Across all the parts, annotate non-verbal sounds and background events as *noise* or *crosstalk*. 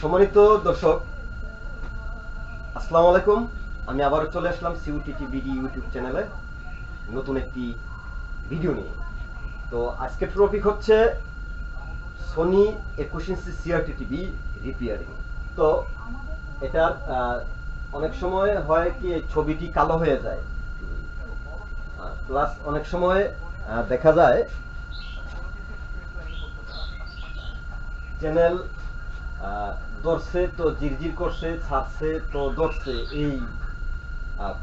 সম্মানিত দর্শক, আসসালামু আলাইকুম। আমি আবারও চলে আসলাম সিউটিটি বিডি ইউটিউব চ্যানেলে নতুন একটি ভিডিও নিয়ে। তো আজকের টপিক হচ্ছে সোনি একুশ ইঞ্চি সিআরটি টিভি রিপেয়ারিং তো এটার অনেক সময় হয় কি ছবিটি কালো হয়ে যায়। প্লাস অনেক সময় দেখা যায় চ্যানেল ধরছে তো জিরজির করছে, ছাড়ছে তো ধরছে এই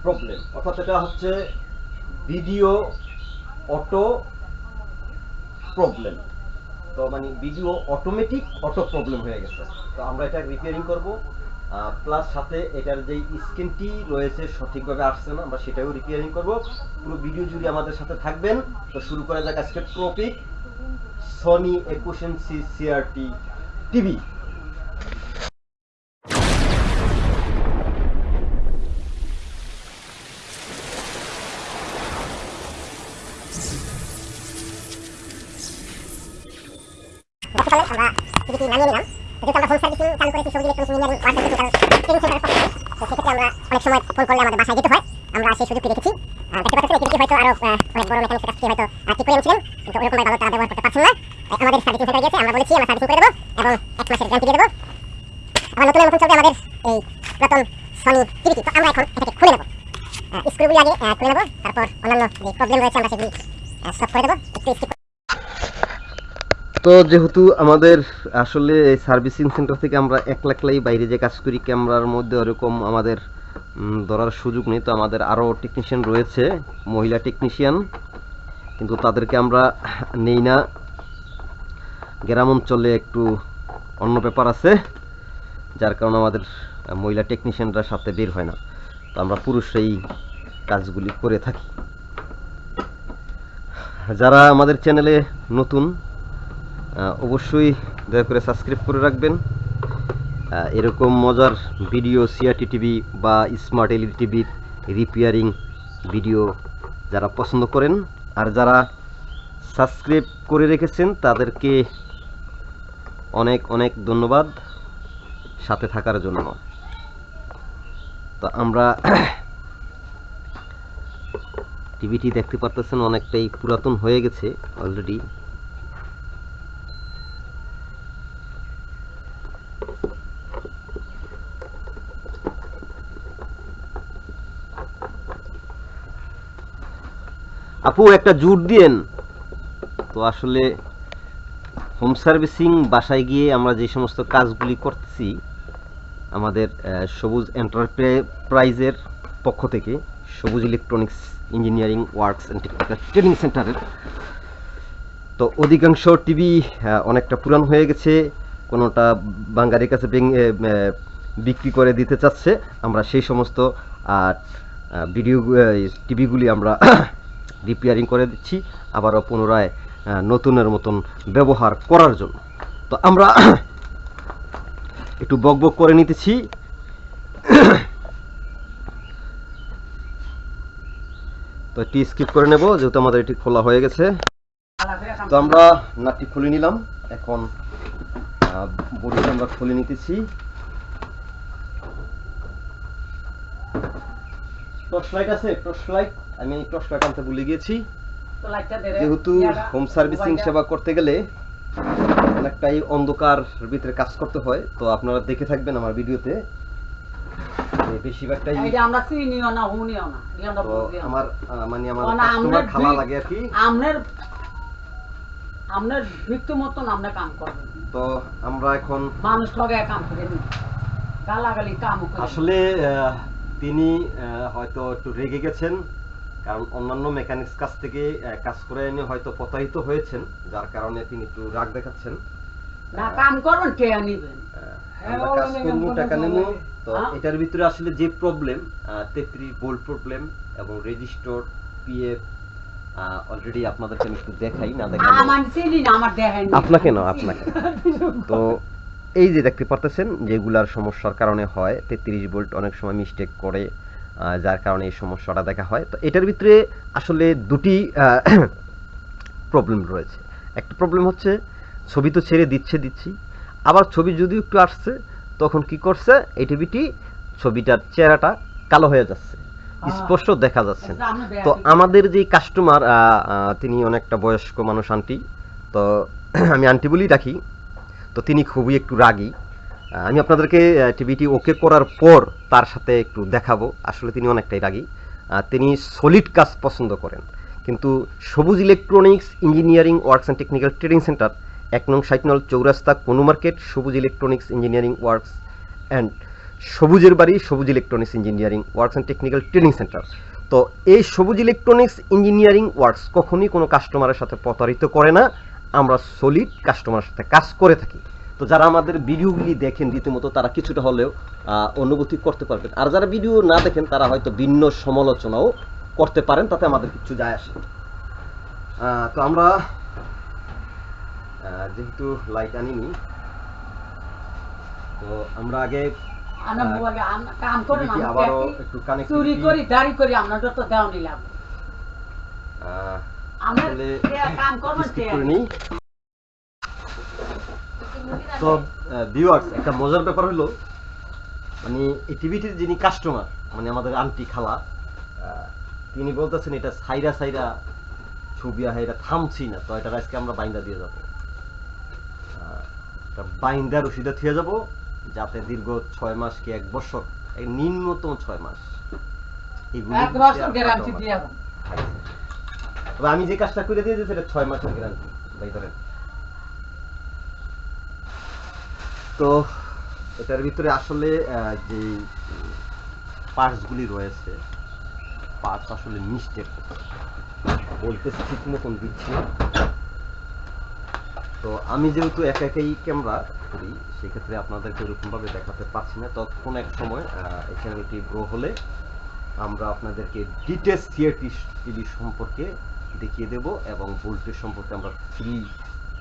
প্রবলেম অর্থাৎ এটা হচ্ছে ভিডিও অটো প্রবলেম তো মানে ভিডিও অটোমেটিক অটো প্রবলেম হয়ে গেছে। তো আমরা এটা রিপেয়ারিং করব। প্লাস সাথে এটার যে স্ক্রিনটি রয়েছে সঠিকভাবে আসছে না, আমরা সেটাও রিপেয়ারিং করব। পুরো ভিডিও জুড়ে আমাদের সাথে থাকবেন। তো শুরু করা যাক আজকের টপিক সনি একুশ ইঞ্চি সিআরটি টিভি সেই সুযোগটি রেখেছি দেখতে পাচ্ছেন টিভিটি হয়তো অনেক বড় কাছ থেকে হয়তো ঠিক করে আনছিলেন কিন্তু ভালো ব্যবহার করতে পারছেন না। আমাদের সার্ভিসিং গেছে আমরা বলেছি, আমরা সার্ভিসিং করে দেবো এবং এক মাসের গ্যারান্টি দিয়ে দেবো। আবার নতুন চলবে আমাদের এই সনি টিভিটি তো আমরা এখন এটাকে খুলে নেব। আগে খুলে নেব, তারপর অন্যান্য যে প্রবলেম রয়েছে, আমরা সেগুলি সলভ করে দেবো। একটু তো যেহেতু আমাদের আসলে সার্ভিসিং সেন্টার থেকে আমরা একলা একলাই বাইরে যে কাজ করি, ক্যামেরার মধ্যে ওরকম আমাদের ধরার সুযোগ নেই। তো আমাদের আরও টেকনিশিয়ান রয়েছে, মহিলা টেকনিশিয়ান কিন্তু তাদেরকে আমরা নেই না। গ্রাম অঞ্চলে একটু অন্য ব্যাপার আছে, যার কারণে আমাদের মহিলা টেকনিশিয়ানরা সাথে বের হয় না। তো আমরা পুরুষরাই কাজগুলি করে থাকি। যারা আমাদের চ্যানেলে নতুন অবশ্যই দয়া করে সাবস্ক্রাইব করে রাখবেন। এরকম মজার ভিডিও সিআরটি টিভি বা স্মার্ট এলইডি টিভির রিপেয়ারিং ভিডিও যারা পছন্দ করেন আর যারা সাবস্ক্রাইব করে রেখেছেন, তাদেরকে অনেক অনেক ধন্যবাদ সাথে থাকার জন্য। তো আমরা *clears throat* টিভিটি দেখতে পারতেছেন, অনেকটাই পুরাতন হয়ে গেছে অলরেডি আপু, একটা জুট দিয়েন। তো আসলে হোম সার্ভিসিং বাসায় গিয়ে আমরা যে সমস্ত কাজগুলি করতেছি আমাদের সবুজ এন্টারপ্রাইজের পক্ষ থেকে, Sabuj electronics engineering works and technical training সেন্টারের তো অধিকাংশ টিভি অনেকটা পুরান হয়ে গেছে, কোনোটা বাঙালির কাছে বিক্রি করে দিতে চাচ্ছে। আমরা সেই সমস্ত আর ভিডিও টিভিগুলি আমরা রিপেয়ারিং করে দিচ্ছি, আবারও পুনরায় নতুনের মতন ব্যবহার করার জন্য। তো আমরা *coughs* একটু বক করে নিতেছি। *coughs* তো এটি স্কিপ করে নেব, যেহেতু আমাদের এটি খোলা হয়ে গেছে। তো আমরা নাটটি খুলে নিলাম। এখন বডিটা আমরা খুলে নিতেছি। টর্চ লাইট আছে টর্চ লাইট আমি টর্চ লাইট আনতে ভুলে গিয়েছি। যেহেতু হোম সার্ভিসিং সেবা করতে গেলে অনেকটাই অন্ধকার ভিতরে কাজ করতে হয়। তো আপনারা দেখে থাকবেন আমার ভিডিওতে। বেশিরভাগটাই আমরা চিনিও না হুনিও না। আমরা মানে আমার কাস্টমার খালা লাগে আর কি। আমনের আমনের মৃত্যু মতন আমরা কাম করবেন তো আমরা এখন মানুষ লগে কাম করে গালাগালি কাম করে আসলে তিনি হয়তো একটু রেগে গেছেন কারণ অন্যান্য মেকানিক্স কাছ থেকে কাজ করে এনে হয়তো প্রতারিত হয়েছেন যার কারণে তিনি একটু রাগ দেখাচ্ছেন। কাম কে হ্যাঁ, আমরা কাজ করব টাকা নেব। তো হ্যাঁ। এটার ভিতরে আসলে যে প্রবলেম তেত্রিশ বোল্ট প্রবলেম এবং রেজিস্টোর পিএফ অলরেডি আপনাদেরকে আমি একটু দেখাই না দেখাই। আপনাকে না, আপনাকে। *laughs* তো এই যে দেখতে পারতেছেন যেগুলার সমস্যার কারণে হয় তেত্রিশ ভোল্ট অনেক সময় মিস্টেক করে যার কারণে এই সমস্যাটা দেখা হয়। তো এটার ভিতরে আসলে দুটি প্রবলেম রয়েছে। একটা প্রবলেম হচ্ছে ছবি তো ছেড়ে দিচ্ছে দিচ্ছি আবার ছবি যদিও একটু আসছে তখন কি করছে এই টিভিটি ছবিটার চেহারাটা কালো হয়ে যাচ্ছে। স্পষ্ট দেখা যাচ্ছে। না। তো আমাদের যে কাস্টমার তিনি অনেকটা বয়স্ক মানুষ আন্টি তো *clears throat* আমি আন্টি বলেই রাখি তো তিনি খুবই একটু রাগী। আমি আপনাদেরকে টিভিটি ওকে করার পর তার সাথে একটু দেখাবো। আসলে তিনি অনেকটাই রাগী। তিনি সলিড কাজ পছন্দ করেন। কিন্তু Sabuj electronics engineering works and technical training centre এক নং ষাট নল চৌরাস্তা কোনো মার্কেট, সবুজ ইলেকট্রনিক্স ইঞ্জিনিয়ারিং ওয়ার্কস অ্যান্ড সবুজের বাড়ি Sabuj electronics engineering works and technical training centre. তো এই সবুজ ইলেকট্রনিক্স ইঞ্জিনিয়ারিং ওয়ার্কস কখনই কোনো কাস্টমারের সাথে প্রতারিত করে না। আমরা সলিড কাস্টমারের সাথে কাজ করে থাকি। তো যারা আমাদের ভিডিওগুলি দেখেন রীতিমতো তারা কিছুটা হলেও অনুভূতি করতে পারবেন। আর যারা ভিডিও না দেখেন তারা হয়তো ভিন্ন সমালোচনাও করতে পারেন তাতে আমাদের কিছু যায় আসে। তো আমরা যেহেতু লাইট আনিনি তো আমরা আগে আবারও একটু চুরি করি দাড়ি করি আমরা যত দেওয়া নিলাম। আসলে কাম করে নিই। তো ভিউয়ার্স একটা মজার ব্যাপার হলো মানে এই টিভিটির যিনি কাস্টমার মানে আমাদের আন্টি খালা তিনি বলতেছেন এটা সাইরা সাইরা ছবি আহে এটা থামছি না তো এটা আজকে আমরা বাইন্দা দিয়ে যাব। আহ, এটা বাইন্দা রসিদা থিয়ে যাব যাতে দীর্ঘ ছয় মাস কি এক বছর নিম্নতম ছয় মাস। এগুলি তবে আমি যে কাজটা করে দিয়েছি সেটা ছয় মাসের গ্যারান্টি ভাই ধরেন। তো এটার ভিতরে আসলে যে পার্টসগুলি রয়েছে পার্টস আসলে মিস্টেক বলতে ঠিক মতন দিচ্ছি। তো আমি যেহেতু একা একাই ক্যামেরা করি, সেক্ষেত্রে আপনাদেরকে ওরকমভাবে দেখাতে পারছি না। ততক্ষণ এক সময় এই চ্যানেলটি গ্রো হলে আমরা আপনাদেরকে ডিটেলস সিআরটি টিভি সম্পর্কে দেখিয়ে দেব এবং ভোল্টেজ সম্পর্কে আমরা ফ্রি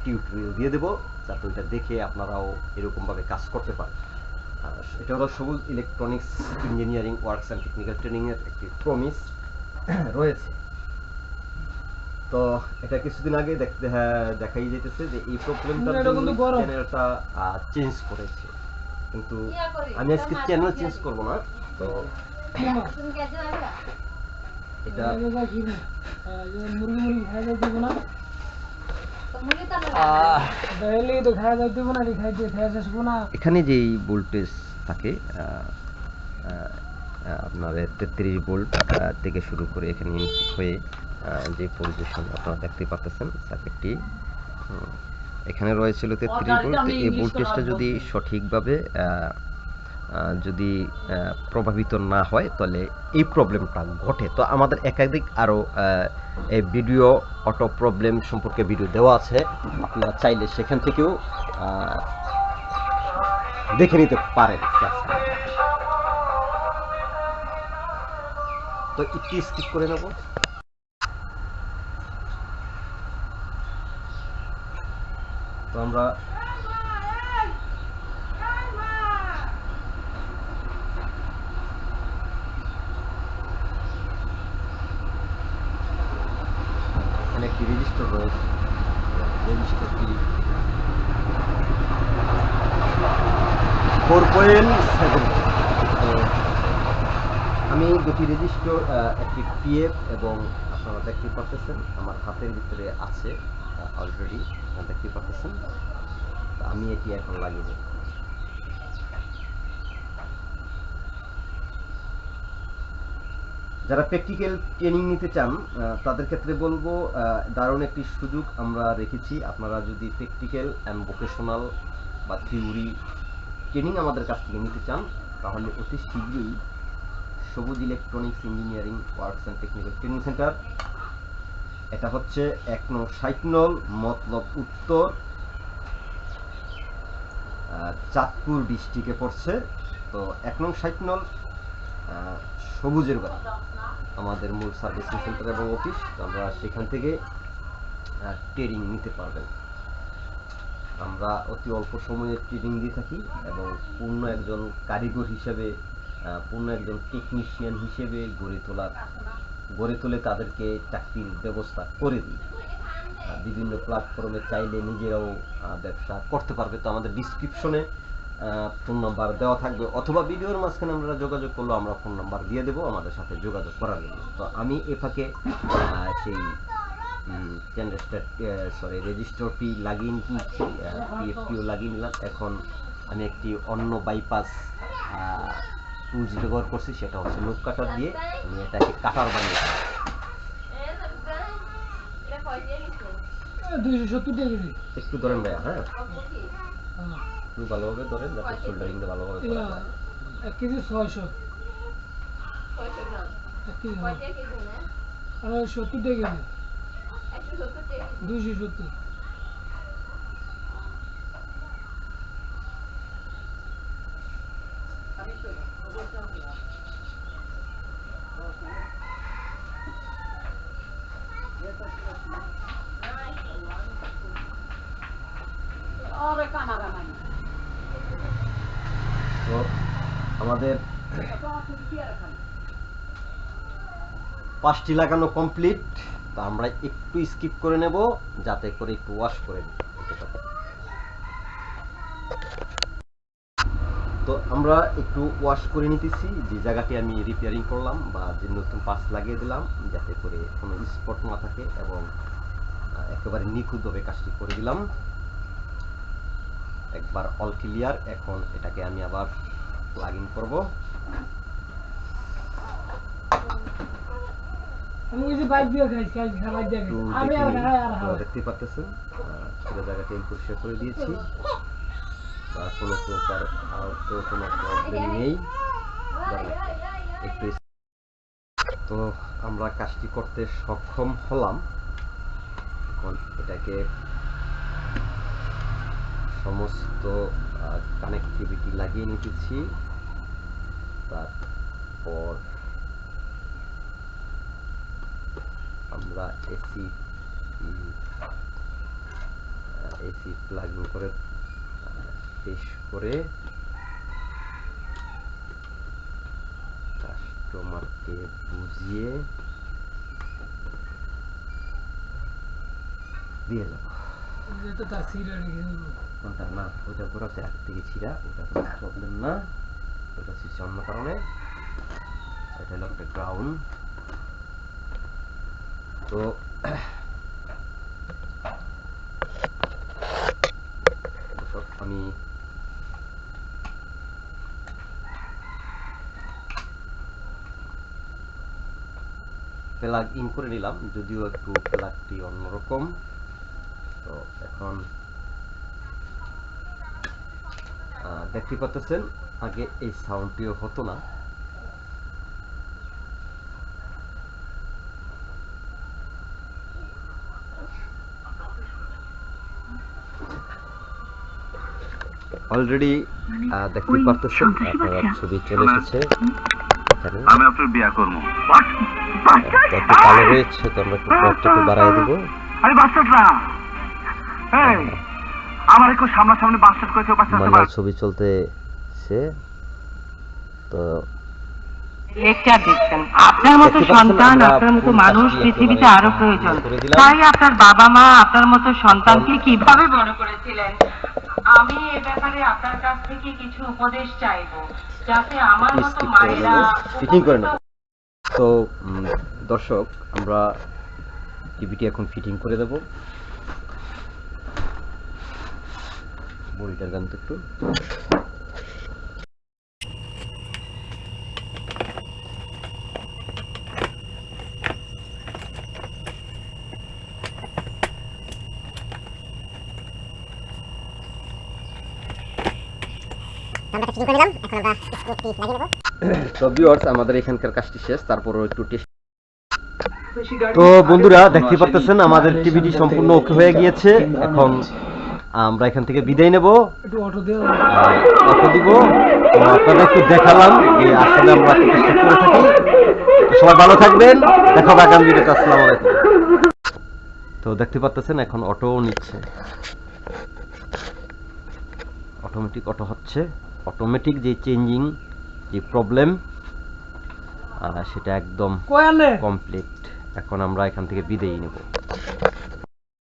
টিউটোরিয়াল দিয়ে দেব যাতে ওইটা দেখে আপনারাও এরকমভাবে কাজ করতে পারেন। এটা হলো Sabuj electronics engineering works and technical ট্রেনিংয়ের একটি প্রমিস *clears throat* রয়েছে। তো এটা কিছুদিন আগে দেখতে হ্যাঁ, দেখাই যেতেছে যে এই প্রবলেমটার কিন্তু জন্য। চ্যানেলটা চেঞ্জ করেছে। কিন্তু আমি আজকে চ্যানেল চেঞ্জ করব না তো এটা এখানে যেই ভোল্টেজ থাকে আপনার তেত্রিশ ভোল্ট থেকে শুরু করে এখানে ইনপুট হয়ে যে পজিশন আপনারা দেখতে পাচ্ছেন সার্কিটটি এখানে রয়েছিল তেত্রিশ ভোল্ট এই ভোল্টেজটা যদি সঠিকভাবে যদি প্রভাবিত না হয়, তাহলে এই প্রবলেমটা ঘটে। তো আমাদের একাধিক আরও এই ভিডিও অটো প্রবলেম সম্পর্কে ভিডিও দেওয়া আছে। আপনারা চাইলে সেখান থেকেও দেখে নিতে পারেন। তো একটু স্কিপ করে নেব। তো আমরা এখানে একটি রেজিস্টার রয়েছে রেজিস্টারটি ফোর পয়েন্ট সেভেন আমি দুটি রেজিস্টার একটি পিএফ এবং আপনারা দেখতে পাচ্ছেন আমার হাতের ভিতরে আছে অলরেডি দেখতে পাচ্ছেন। আমি এটি এখন লাগিয়ে দেব যারা প্র্যাকটিক্যাল ট্রেনিং নিতে চান তাদের ক্ষেত্রে বলব দারুণ একটি সুযোগ আমরা রেখেছি। আপনারা যদি প্র্যাকটিক্যাল অ্যান্ড ভোকেশনাল বা থিওরি ট্রেনিং আমাদের কাছ থেকে নিতে চান তাহলে অতি শীঘ্রই Sabuj electronics engineering works and technical training centre এটা হচ্ছে এক নং ষাট নল মতলব উত্তর চাঁদপুর ডিস্ট্রিক্টে পড়ছে। তো এক নং ষাট নল আহ, সবুজের বাড়ি। আমাদের মূল সার্ভিসিং সেন্টার এবং অফিস আমরা সেখান থেকে ট্রেনিং নিতে পারবেন। আমরা অতি অল্প সময়ে ট্রেনিং দিয়ে থাকি এবং পূর্ণ একজন কারিগর হিসেবে পূর্ণ একজন টেকনিশিয়ান হিসেবে গড়ে তোলার, গড়ে তুলে তাদেরকে চাকরির ব্যবস্থা করে দিই। বিভিন্ন প্ল্যাটফর্মে চাইলে নিজেরাও ব্যবসা করতে পারবে। তো আমাদের ডিসক্রিপশনে ফোন নাম্বার দেওয়া থাকবে অথবা ভিডিওর মাঝখানে আমরা যোগাযোগ করল আমরা ফোন নাম্বার দিয়ে দেবো আমাদের সাথে যোগাযোগ করার জন্য। তো আমি এ ফাঁকে সেই সরি রেজিস্টারটি লাগিয়ে নিচ্ছি পিএফটিও লাগিয়ে নিলাম এখন আমি একটি অন্য বাইপাস টুলস ব্যবহার করছি সেটা হচ্ছে লোক কাটার দিয়ে আমি এটাকে কাটার সত্তর একটু ধরেন ভাইয়া হ্যাঁ। একটু ভালোভাবে ধরেন যাতে শোল্ডারিংটা ভালোভাবে করা যায়। এক কেজি ছয়শো। এক কেজি হ্যাঁ। আর সত্তর টাকা কেজি। দুইশো সত্তর। আরে কানা কানা আমাদের পাঁচটি লাগানো কমপ্লিট তো আমরা একটু স্কিপ করে নেব, যাতে করে একটু ওয়াশ করে তো আমরা একটু ওয়াশ করে নিতেছি, যে জায়গাটি আমি রিপেয়ারিং করলাম বা যে নতুন পাস লাগিয়ে দিলাম, যাতে করে কোনো স্পট না থাকে এবং একেবারে নিখুঁতভাবে কাজটি করে দিলাম। একবার অল ক্লিয়ার এখন এটাকে আমি আবার প্লাগ ইন করব। দেখতে পাচ্ছেন আহ, পুরো জায়গাটা আমি পরিষ্কার করে দিয়েছি। বা কোনো প্রকার আহত কোনো প্রবলেম নেই। একটু তো আমরা কাজটি করতে সক্ষম হলাম। এখন এটাকে সমস্ত কানেক্টিভিটি লাগিয়ে নিতেছি। তারপর আমরা এসি এসি প্লাগ করে শেষ করে কাস্টমারকে বুঝিয়ে দিয়ে যাব। কোনটা না ওইটা ঘোরাতে এক থেকে ছিঁড়া ওটা কোনো প্রবলেম না ওটা ছিঁড়ছে অন্য কারণে এটা হলো একটা গ্রাউন্ড তো আমি প্লাগ ইন করে নিলাম যদিও একটু প্লাগটি অন্যরকম তো এখন আহ, দেখতে পাচ্ছেন আগে এই সাউন্ডটিও হতো না। অলরেডি দেখতে পারতেছেন আপনারা ছবি চলে এসেছে। আমি আপনার বিয়া করব। একটু কালো রয়েছে তো আমরা একটু বাড়াই দিব। বাস্টার্ড না এই আমার একটু সামনাসামনি বাস্টার্ড করেছে ছবি চলতেছে তো লেকচার দিচ্ছেন আপনার মতো সন্তান আপনার মতো মানুষ পৃথিবীতে আরও প্রয়োজন। তাই আপনার বাবা মা আপনার মতো সন্তানকে কীভাবে বড় করেছিলেন? আমি এ ব্যাপারে আপনার কাছ থেকে কিছু উপদেশ চাইব যাতে আমার মতো মায়েরা করে নেব তো দর্শক আমরা টিভিটি এখন ফিটিং করে দেব। বড়িটার গান তো একটু। তো আমাদের এখানকার কাজটি শেষ, তারপরও একটু তো বন্ধুরা, দেখতে পারতেছেন আমাদের টিভিটি সম্পূর্ণ ওকে হয়ে গিয়েছে। এখন আমরা এখান থেকে বিদায় নেব। অটো দিব। তো আপনাদের একটু দেখালাম যে আসলে আমরা চেষ্টা করে থাকি। সবাই ভালো থাকবেন। দেখা আগামী ভিডিওতে আসসালামু আলাইকুম। তো দেখতে পাচ্ছেন এখন অটো নিচ্ছে। অটোমেটিক অটো হচ্ছে। অটোমেটিক যে চেঞ্জিং যে প্রবলেম সেটা একদম কমপ্লিট এখন আমরা এখান থেকে বিদায় নেব।